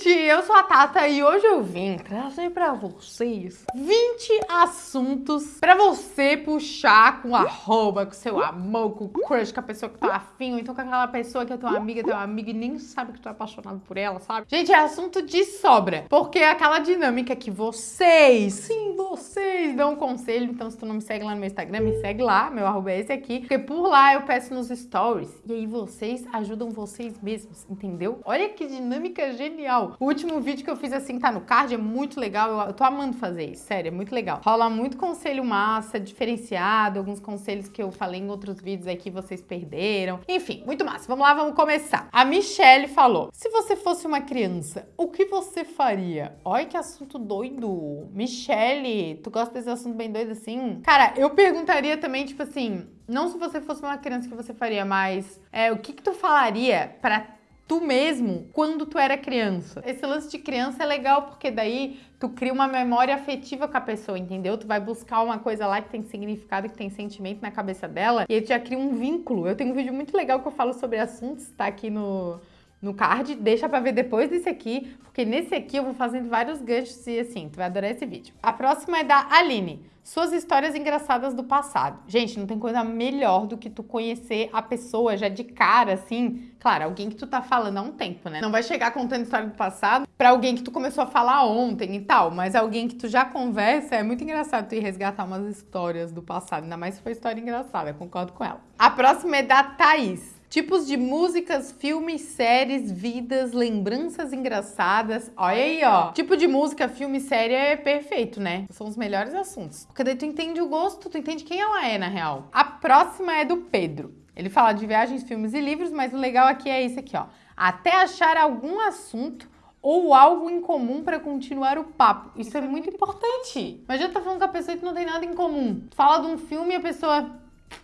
gente! Eu sou a Tata e hoje eu vim trazer pra vocês 20 assuntos pra você puxar com arroba, com seu amor, com o crush, com a pessoa que tá afim, ou então com aquela pessoa que é tua amiga, teu amigo e nem sabe que tu é apaixonado por ela, sabe? Gente, é assunto de sobra, porque é aquela dinâmica que vocês, sim, vocês dão um conselho, então se tu não me segue lá no meu Instagram, me segue lá, meu arroba é esse aqui, porque por lá eu peço nos stories, e aí vocês ajudam vocês mesmos, entendeu? Olha que dinâmica genial. O último vídeo que eu fiz assim, tá no card, é muito legal. Eu, tô amando fazer isso, sério, é muito legal. Rola muito conselho massa, diferenciado, alguns conselhos que eu falei em outros vídeos aí que vocês perderam. Enfim, muito massa. Vamos lá, vamos começar. A Michelle falou, se você fosse uma criança, o que você faria? Olha que assunto doido. Michelle, tu gosta desse assunto bem doido assim? Cara, eu perguntaria também, tipo assim, não se você fosse uma criança que você faria, mas é, o que que tu falaria pra tu mesmo quando tu era criança. Esse lance de criança é legal porque daí tu cria uma memória afetiva com a pessoa, entendeu? Tu vai buscar uma coisa lá que tem significado, que tem sentimento na cabeça dela e aí tu já cria um vínculo. Eu tenho um vídeo muito legal que eu falo sobre assuntos, tá aqui no, no card, deixa pra ver depois desse aqui, porque nesse aqui eu vou fazendo vários ganchos e assim, tu vai adorar esse vídeo. A próxima é da Aline. Suas histórias engraçadas do passado. Gente, não tem coisa melhor do que tu conhecer a pessoa já de cara, assim. Claro, alguém que tu tá falando há um tempo, né? Não vai chegar contando história do passado pra alguém que tu começou a falar ontem e tal, mas alguém que tu já conversa, é muito engraçado tu ir resgatar umas histórias do passado, ainda mais se for história engraçada, concordo com ela. A próxima é da Thaís. Tipos de músicas, filmes, séries, vidas, lembranças engraçadas. Olha aí, ó. Tipo de música, filme, série é perfeito, né? São os melhores assuntos. Porque daí tu entende o gosto, tu entende quem ela é, na real. A próxima é do Pedro. Ele fala de viagens, filmes e livros, mas o legal aqui é isso aqui, ó. Até achar algum assunto ou algo em comum para continuar o papo. Isso é muito importante. Mas já tá falando com a pessoa que não tem nada em comum. Fala de um filme e a pessoa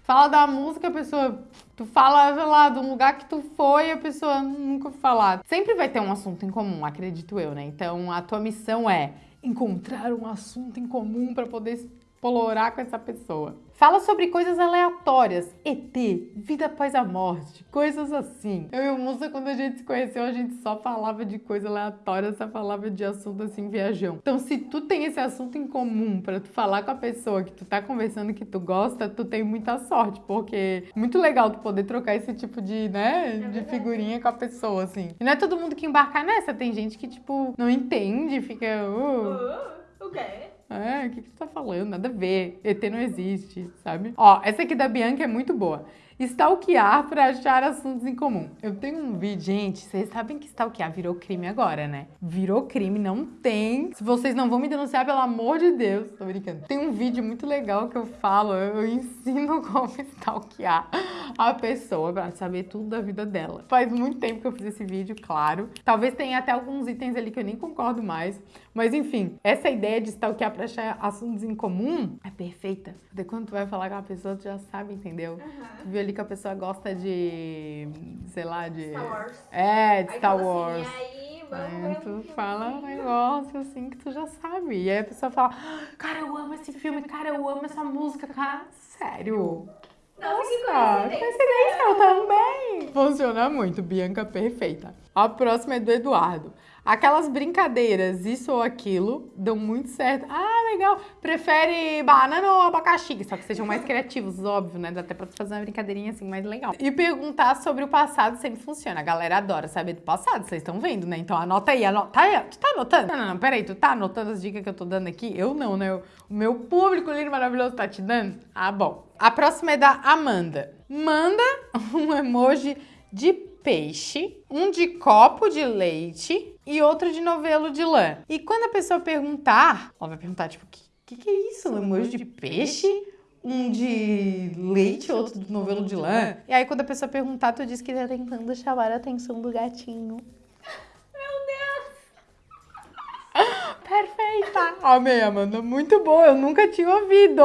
fala da música, a pessoa Tu fala, sei lá, de um lugar que tu foi a pessoa nunca falar. Sempre vai ter um assunto em comum, acredito eu, né? Então a tua missão é encontrar um assunto em comum para poder explorar com essa pessoa. Fala sobre coisas aleatórias, ET, vida após a morte, coisas assim. Eu e o Musa, quando a gente se conheceu, a gente só falava de coisa aleatória, só falava de assunto assim, viajão. Então, se tu tem esse assunto em comum para tu falar com a pessoa que tu tá conversando que tu gosta, tu tem muita sorte, porque é muito legal tu poder trocar esse tipo de, né, é de figurinha com a pessoa, assim. E não é todo mundo que embarca nessa, tem gente que, tipo, não entende, fica... Uh, uh, o quê? É, o que, que tu tá falando? Nada a ver. ET não existe, sabe? Ó, essa aqui da Bianca é muito boa. Stalkear para achar assuntos em comum. Eu tenho um vídeo, gente, vocês sabem que stalkear virou crime agora, né? Virou crime, não tem. Se vocês não vão me denunciar, pelo amor de Deus, tô brincando. Tem um vídeo muito legal que eu falo, eu ensino como stalkear a pessoa pra saber tudo da vida dela. Faz muito tempo que eu fiz esse vídeo, claro. Talvez tenha até alguns itens ali que eu nem concordo mais. Mas enfim, essa ideia de stalkear pra achar assuntos em comum é perfeita. Porque quando tu vai falar com a pessoa, tu já sabe, entendeu? Tu viu ali que a pessoa gosta de, sei lá, de... Star Wars. É, de Star assim, Wars. aí, Aí tu fala um negócio assim que tu já sabe. E aí a pessoa fala, cara, eu amo esse filme, cara, eu amo essa música, cara, sério. Nossa, que coincidência. coincidência, eu também. Funciona muito, Bianca perfeita. A próxima é do Eduardo. Aquelas brincadeiras, isso ou aquilo, dão muito certo. Ah, legal. Prefere banana ou abacaxi? Só que sejam mais criativos, óbvio, né? Dá até pra fazer uma brincadeirinha assim mais legal. E perguntar sobre o passado sempre funciona. A galera adora saber do passado, vocês estão vendo, né? Então anota aí, anota aí. Tu tá anotando? Não, não, não, peraí. Tu tá anotando as dicas que eu tô dando aqui? Eu não, né? O meu público lindo maravilhoso tá te dando? Ah, bom. A próxima é da Amanda. Manda um emoji de peixe, um de copo de leite e outro de novelo de lã. E quando a pessoa perguntar, ela vai perguntar, tipo, o que, que, que, é isso? Um emoji de peixe? Um de leite, outro de novelo de lã? E aí quando a pessoa perguntar, tu diz que tá tentando chamar a atenção do gatinho. Meu Deus! Perfeita! Amei, Amanda. Muito boa. Eu nunca tinha ouvido.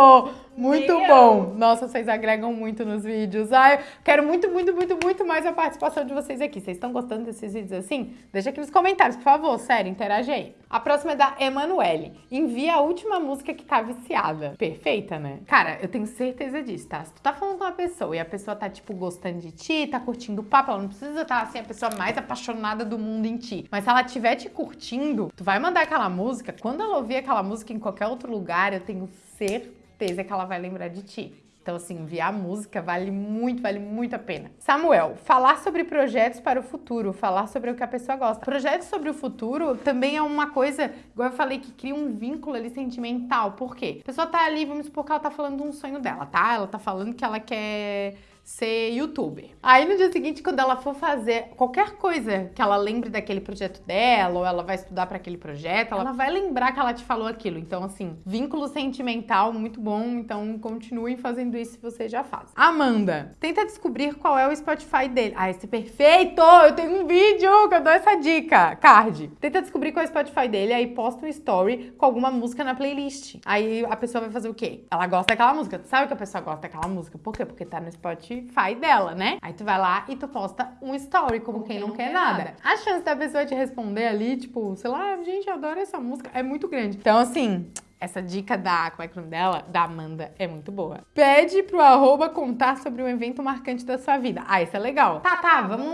Muito bom! Nossa, vocês agregam muito nos vídeos. Ai, quero muito, muito, muito, muito mais a participação de vocês aqui. Vocês estão gostando desses vídeos assim? Deixa aqui nos comentários, por favor. Sério, interage aí. A próxima é da Emanuele. Envia a última música que tá viciada. Perfeita, né? Cara, eu tenho certeza disso, tá? Se tu tá falando com uma pessoa e a pessoa tá, tipo, gostando de ti, tá curtindo o papo, ela não precisa estar, assim, a pessoa mais apaixonada do mundo em ti. Mas se ela estiver te curtindo, tu vai mandar aquela música. Quando ela ouvir aquela música em qualquer outro lugar, eu tenho certeza que ela vai lembrar de ti. Então, assim, enviar música vale muito, vale muito a pena. Samuel, falar sobre projetos para o futuro, falar sobre o que a pessoa gosta. Projetos sobre o futuro também é uma coisa, igual eu falei, que cria um vínculo ali sentimental. Por quê? A pessoa tá ali, vamos supor que ela tá falando de um sonho dela, tá? Ela tá falando que ela quer ser youtuber. Aí no dia seguinte, quando ela for fazer qualquer coisa que ela lembre daquele projeto dela, ou ela vai estudar para aquele projeto, ela vai lembrar que ela te falou aquilo. Então, assim, vínculo sentimental muito bom. Então, continuem fazendo isso se você já faz. Amanda, tenta descobrir qual é o Spotify dele. Ah, esse é perfeito! Eu tenho um vídeo que eu dou essa dica. Card. Tenta descobrir qual é o Spotify dele, aí posta um story com alguma música na playlist. Aí a pessoa vai fazer o quê? Ela gosta daquela música. Tu sabe que a pessoa gosta daquela música? Por quê? Porque tá no Spotify dela, né? Aí tu vai lá e tu posta um story, como quem não quer nada. A chance da pessoa te responder ali, tipo, sei lá, gente, eu adoro essa música, é muito grande. Então, assim, essa dica da, como é que é o nome dela? Da Amanda é muito boa. Pede pro arroba contar sobre um evento marcante da sua vida. Ah, isso é legal. Tá, tá, vamos,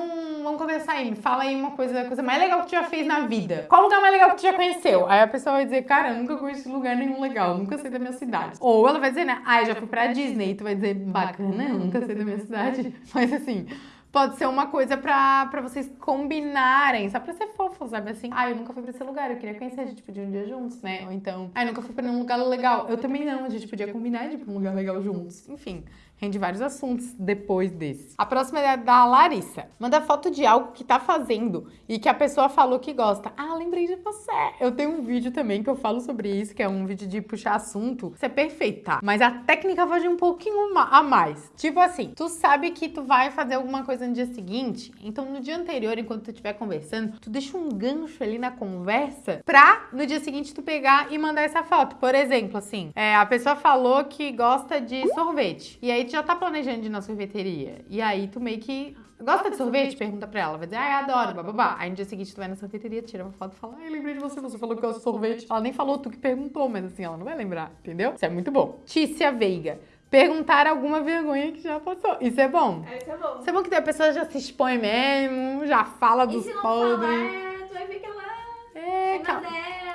vamos conversar aí. Fala aí uma coisa, coisa mais legal que tu já fez na vida. Qual lugar mais legal que tu já conheceu? Aí a pessoa vai dizer, cara, eu nunca conheci lugar nenhum legal, nunca sei da minha cidade. Ou ela vai dizer, né, ah, eu já fui pra Disney. E tu vai dizer, bacana, eu nunca sei da minha cidade. Mas assim, pode ser uma coisa pra, pra vocês combinarem, só pra ser fofo, sabe? Assim, ah, eu nunca fui pra esse lugar, eu queria conhecer, a gente podia um dia juntos, né? Ou então, ah, eu nunca fui pra nenhum lugar legal. Eu também não, a gente podia combinar de ir pra um lugar legal juntos. Enfim, rende vários assuntos depois desse. A próxima é da Larissa. Manda foto de algo que tá fazendo e que a pessoa falou que gosta. Ah, lembrei de você. Eu tenho um vídeo também que eu falo sobre isso, que é um vídeo de puxar assunto. Isso é perfeito, tá? Mas a técnica vai de um pouquinho a mais. Tipo assim, tu sabe que tu vai fazer alguma coisa no dia seguinte, então no dia anterior, enquanto tu estiver conversando, tu deixa um gancho ali na conversa pra no dia seguinte tu pegar e mandar essa foto. Por exemplo, assim, é, a pessoa falou que gosta de sorvete. E aí tu já tá planejando de ir na sorveteria. E aí tu meio que. Gosta de sorvete? Pergunta pra ela. Vai dizer, ah, eu adoro, bababá. Aí no dia seguinte tu vai na sorveteria, tira uma foto e fala, ai, lembrei de você, você falou que gosta de sorvete. Ela nem falou, tu que perguntou, mas assim, ela não vai lembrar, entendeu? Isso é muito bom. Tícia Veiga. Perguntar alguma vergonha que já passou. Isso é bom. Esse é bom. Isso é bom que a pessoa já se expõe mesmo, já fala E dos se não falar, podres. é, tu vai ver que ela É, é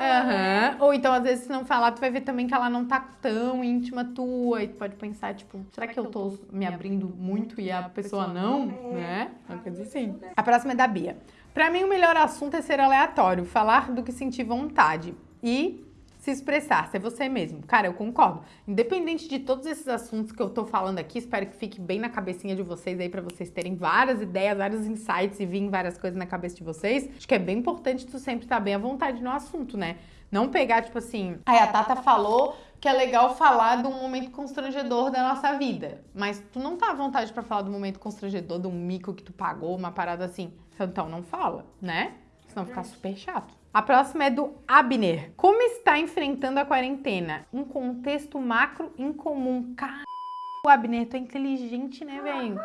Aham. Ou então, às vezes, se não falar, tu vai ver também que ela não tá tão íntima tua. E tu pode pensar, tipo, será que eu tô me abrindo muito e a pessoa não? Né? Uma coisa assim. A próxima é da Bia. Pra mim, o melhor assunto é ser aleatório, falar do que sentir vontade e se expressar, ser você mesmo. Cara, eu concordo. Independente de todos esses assuntos que eu tô falando aqui, espero que fique bem na cabecinha de vocês aí pra vocês terem várias ideias, vários insights e vir várias coisas na cabeça de vocês. Acho que é bem importante tu sempre estar bem à vontade no assunto, né? Não pegar, tipo assim, aí a Tata falou que é legal falar de um momento constrangedor da nossa vida. Mas tu não tá à vontade pra falar do momento constrangedor, de um mico que tu pagou, uma parada assim. Então não fala, né? Senão fica super chato. A próxima é do Abner. Como está enfrentando a quarentena? Um contexto macro incomum. Caralho, Abner, tu é inteligente, né, velho?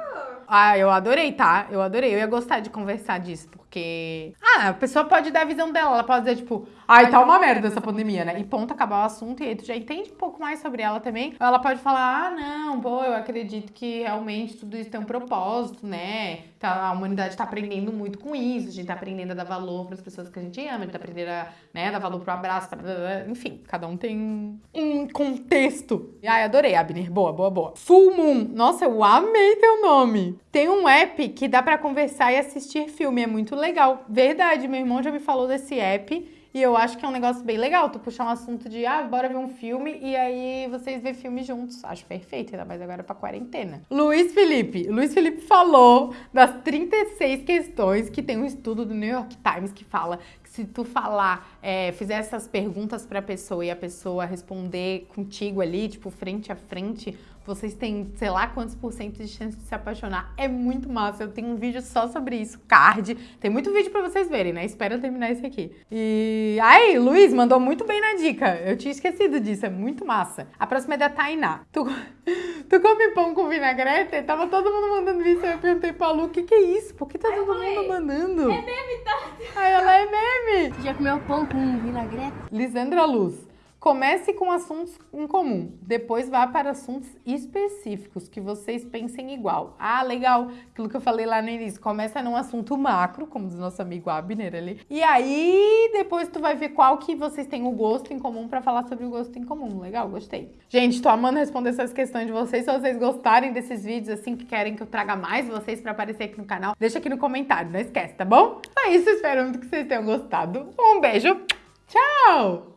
Ah, eu adorei, tá? Eu adorei. Eu ia gostar de conversar disso, porque. Ah, a pessoa pode dar a visão dela. Ela pode dizer, tipo, ai, tá uma merda essa pandemia, né? E ponto, acabar o assunto, e aí tu já entende um pouco mais sobre ela também. Ela pode falar, ah, não, pô, eu acredito que realmente tudo isso tem um propósito, né? Tá, a humanidade tá aprendendo muito com isso, a gente tá aprendendo a dar valor pras pessoas que a gente ama, a gente tá aprendendo a né, dar valor pro abraço, pra... enfim, cada um tem um- um contexto. Ai, adorei, Abner. Boa, boa, boa. Full Moon. Nossa, eu amei teu nome. Tem um app que dá pra conversar e assistir filme, é muito legal. Verdade, meu irmão já me falou desse app. E eu acho que é um negócio bem legal, tu puxar um assunto de, ah, bora ver um filme e aí vocês vê filme juntos. Acho perfeito, ainda mais agora pra quarentena. Luiz Felipe. Luiz Felipe falou das 36 questões que tem um estudo do New York Times que fala se tu falar, é, fizer essas perguntas pra pessoa e a pessoa responder contigo ali, tipo, frente a frente, vocês têm, sei lá, quantos por cento de chance de se apaixonar. É muito massa. Eu tenho um vídeo só sobre isso, card. Tem muito vídeo pra vocês verem, né? Espero eu terminar esse aqui. E aí, Luiz mandou muito bem na dica. Eu tinha esquecido disso, é muito massa. A próxima é da Tainá. Tu, tu come pão com vinagrete? Tava todo mundo mandando isso. Aí eu perguntei pra Lu, o que que é isso? Por que tá todo falei, mundo mandando? É meme, tá? Aí ela é meme. Já comeu pão com vinagrete? Lisandra Luz. Comece com assuntos em comum, depois vá para assuntos específicos que vocês pensem igual. Ah, legal, aquilo que eu falei lá no início. Começa num assunto macro, como diz nosso amigo Abner ali. E aí, depois tu vai ver qual que vocês têm o gosto em comum para falar sobre o gosto em comum. Legal, gostei. Gente, tô amando responder essas questões de vocês. Se vocês gostarem desses vídeos, assim, que querem que eu traga mais vocês para aparecer aqui no canal, deixa aqui no comentário, não esquece, tá bom? É isso, espero muito que vocês tenham gostado. Um beijo, tchau!